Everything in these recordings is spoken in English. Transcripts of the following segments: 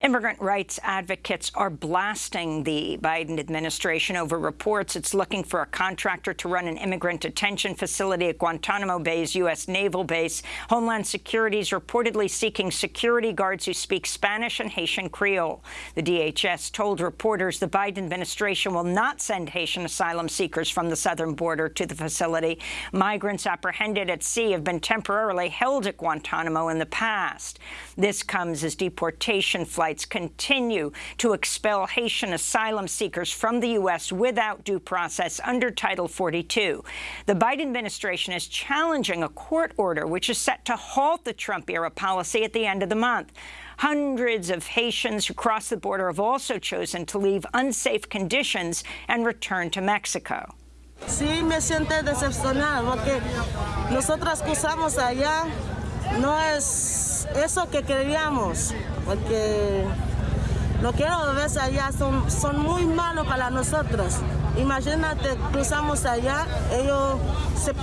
Immigrant rights advocates are blasting the Biden administration over reports it's looking for a contractor to run an immigrant detention facility at Guantanamo Bay's U.S. naval base. Homeland Security is reportedly seeking security guards who speak Spanish and Haitian Creole. The DHS told reporters the Biden administration will not send Haitian asylum seekers from the southern border to the facility. Migrants apprehended at sea have been temporarily held at Guantanamo in the past. This comes as deportation flights continue to expel Haitian asylum seekers from the U.S. without due process under Title 42. The Biden administration is challenging a court order which is set to halt the Trump-era policy at the end of the month. Hundreds of Haitians who cross the border have also chosen to leave unsafe conditions and return to Mexico. Sí, me siento decepcionada porque nosotros cruzamos allá, no es eso que queríamos. porque lo que ves allá son, son muy malos para nosotros. Imagínate, cruzamos allá, ellos,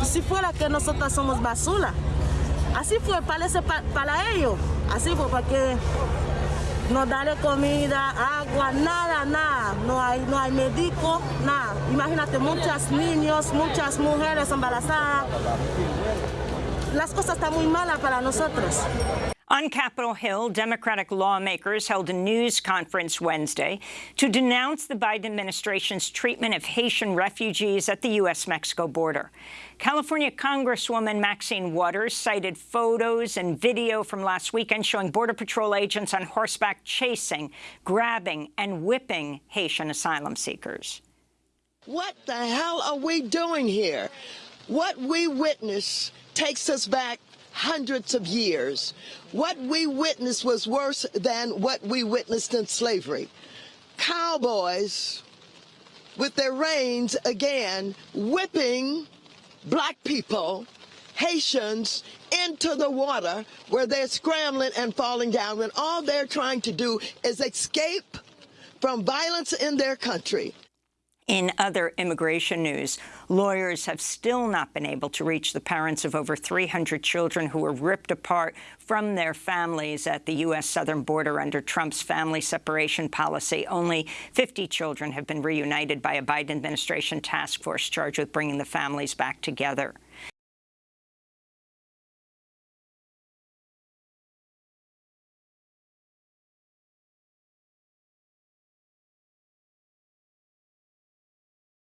si fuera que nosotros somos basura, así fue, parece para, ellos, así fue, porque no darle comida, agua, nada, nada, no hay, no hay médico, nada. Imagínate, muchos niños, muchas mujeres embarazadas. Las cosas están muy malas para nosotros. On Capitol Hill, Democratic lawmakers held a news conference Wednesday to denounce the Biden administration's treatment of Haitian refugees at the U.S.-Mexico border. California Congresswoman Maxine Waters cited photos and video from last weekend showing Border Patrol agents on horseback chasing, grabbing and whipping Haitian asylum seekers. What the hell are we doing here? What we witness takes us back hundreds of years. What we witnessed was worse than what we witnessed in slavery. Cowboys with their reins again whipping black people, Haitians, into the water where they're scrambling and falling down when all they're trying to do is escape from violence in their country. In other immigration news, lawyers have still not been able to reach the parents of over 300 children who were ripped apart from their families at the U.S. southern border under Trump's family separation policy. Only 50 children have been reunited by a Biden administration task force charged with bringing the families back together.